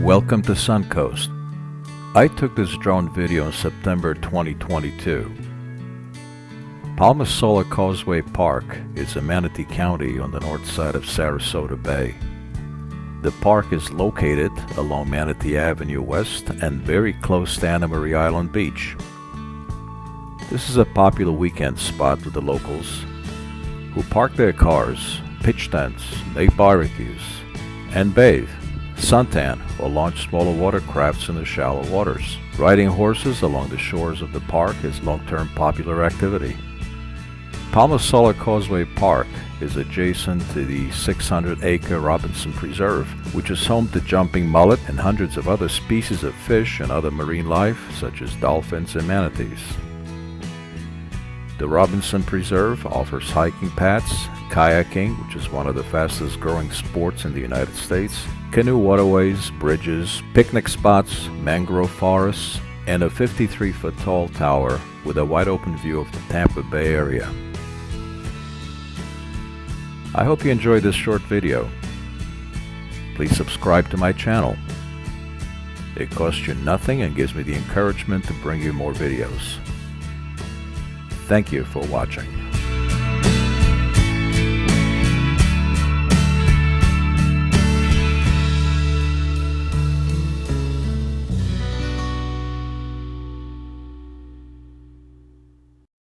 Welcome to Suncoast. I took this drone video in September 2022. Palma Sola Causeway Park is in Manatee County on the north side of Sarasota Bay. The park is located along Manatee Avenue West and very close to Anna Maria Island Beach. This is a popular weekend spot with the locals who park their cars, pitch tents, make barbecues, and bathe, suntan, or launch smaller watercrafts in the shallow waters. Riding horses along the shores of the park is long-term popular activity. Palma Sola Causeway Park is adjacent to the 600-acre Robinson Preserve, which is home to jumping mullet and hundreds of other species of fish and other marine life, such as dolphins and manatees. The Robinson Preserve offers hiking paths, kayaking, which is one of the fastest growing sports in the United States, canoe waterways, bridges, picnic spots, mangrove forests, and a 53 foot tall tower with a wide open view of the Tampa Bay area. I hope you enjoyed this short video. Please subscribe to my channel. It costs you nothing and gives me the encouragement to bring you more videos. Thank you for watching.